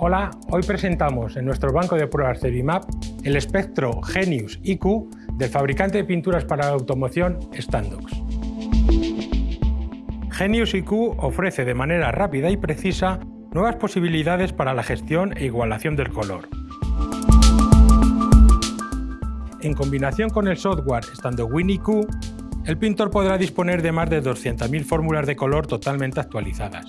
Hola, hoy presentamos en nuestro banco de pruebas Cerimap el espectro Genius IQ del fabricante de pinturas para la automoción Standox. Genius IQ ofrece de manera rápida y precisa nuevas posibilidades para la gestión e igualación del color. En combinación con el software StandOpWin IQ, el pintor podrá disponer de más de 200.000 fórmulas de color totalmente actualizadas,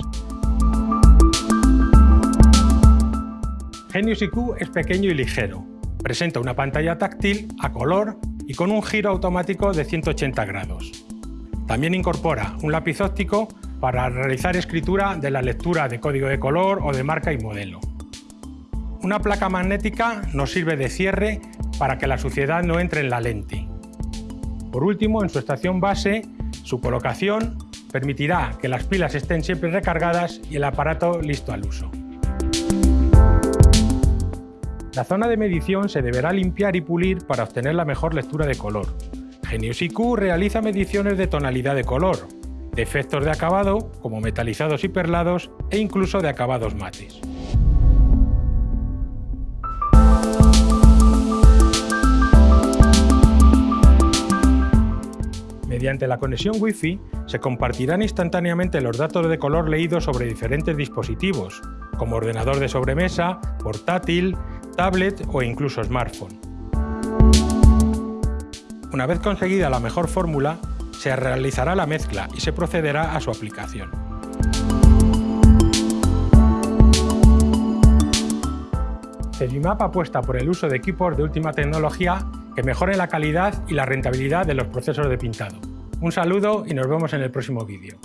Genius IQ es pequeño y ligero. Presenta una pantalla táctil a color y con un giro automático de 180 grados. También incorpora un lápiz óptico para realizar escritura de la lectura de código de color o de marca y modelo. Una placa magnética nos sirve de cierre para que la suciedad no entre en la lente. Por último, en su estación base, su colocación permitirá que las pilas estén siempre recargadas y el aparato listo al uso. La zona de medición se deberá limpiar y pulir para obtener la mejor lectura de color. Genius IQ realiza mediciones de tonalidad de color, de efectos de acabado, como metalizados y perlados, e incluso de acabados mates. Mediante la conexión Wi-Fi se compartirán instantáneamente los datos de color leídos sobre diferentes dispositivos, como ordenador de sobremesa, portátil, tablet o incluso smartphone. Una vez conseguida la mejor fórmula, se realizará la mezcla y se procederá a su aplicación. Cegimap apuesta por el uso de equipos de última tecnología que mejoren la calidad y la rentabilidad de los procesos de pintado. Un saludo y nos vemos en el próximo vídeo.